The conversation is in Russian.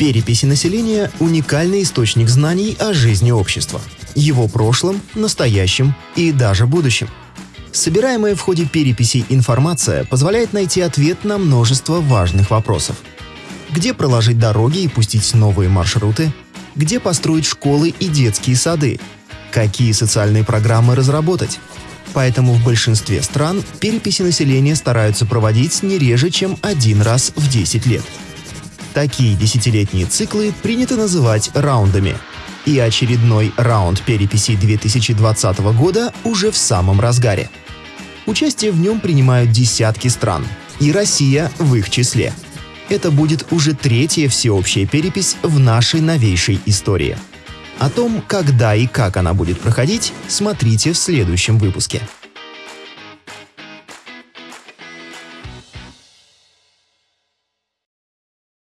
Переписи населения – уникальный источник знаний о жизни общества, его прошлом, настоящем и даже будущем. Собираемая в ходе переписи информация позволяет найти ответ на множество важных вопросов. Где проложить дороги и пустить новые маршруты? Где построить школы и детские сады? Какие социальные программы разработать? Поэтому в большинстве стран переписи населения стараются проводить не реже, чем один раз в 10 лет. Такие десятилетние циклы принято называть раундами. И очередной раунд переписи 2020 года уже в самом разгаре. Участие в нем принимают десятки стран, и Россия в их числе. Это будет уже третья всеобщая перепись в нашей новейшей истории. О том, когда и как она будет проходить, смотрите в следующем выпуске.